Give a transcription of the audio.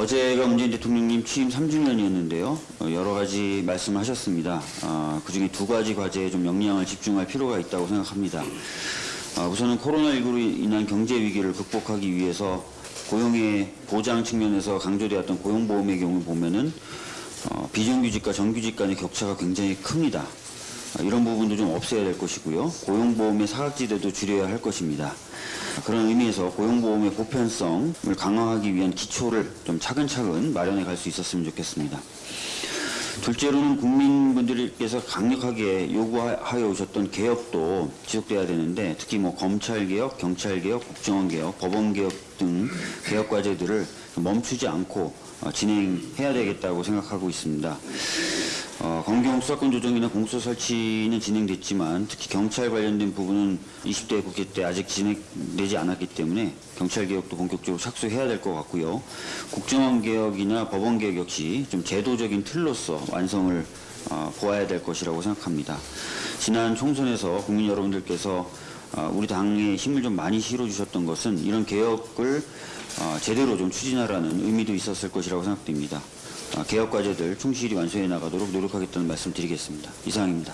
어제가 문재인 대통령님 취임 3주년이었는데요. 어, 여러 가지 말씀을 하셨습니다. 어, 그중에 두 가지 과제에 좀 역량을 집중할 필요가 있다고 생각합니다. 어, 우선은 코로나19로 인한 경제 위기를 극복하기 위해서 고용의 보장 측면에서 강조되었던 고용보험의 경우 보면은 어, 비정규직과 정규직 간의 격차가 굉장히 큽니다. 아, 이런 부분도 좀 없애야 될 것이고요. 고용보험의 사각지대도 줄여야 할 것입니다. 그런 의미에서 고용보험의 보편성을 강화하기 위한 기초를 좀 차근차근 마련해 갈 수 있었으면 좋겠습니다. 둘째로는 국민분들께서 강력하게 요구하여 오셨던 개혁도 지속돼야 되는데 특히 뭐 검찰개혁, 경찰개혁, 국정원개혁, 법원개혁 등 개혁 과제들을 멈추지 않고 어, 진행해야 되겠다고 생각하고 있습니다. 어, 검경 수사권 조정이나 공수처 설치는 진행됐지만 특히 경찰 관련된 부분은 20대 국회 때 아직 진행되지 않았기 때문에 경찰 개혁도 본격적으로 착수해야 될 것 같고요. 국정원 개혁이나 법원 개혁 역시 좀 제도적인 틀로서 완성을 어, 보아야 될 것이라고 생각합니다. 지난 총선에서 국민 여러분들께서 어, 우리 당에 힘을 좀 많이 실어주셨던 것은 이런 개혁을 어, 제대로 좀 추진하라는 의미도 있었을 것이라고 생각됩니다. 어, 개혁 과제들 충실히 완수해 나가도록 노력하겠다는 말씀 드리겠습니다. 이상입니다.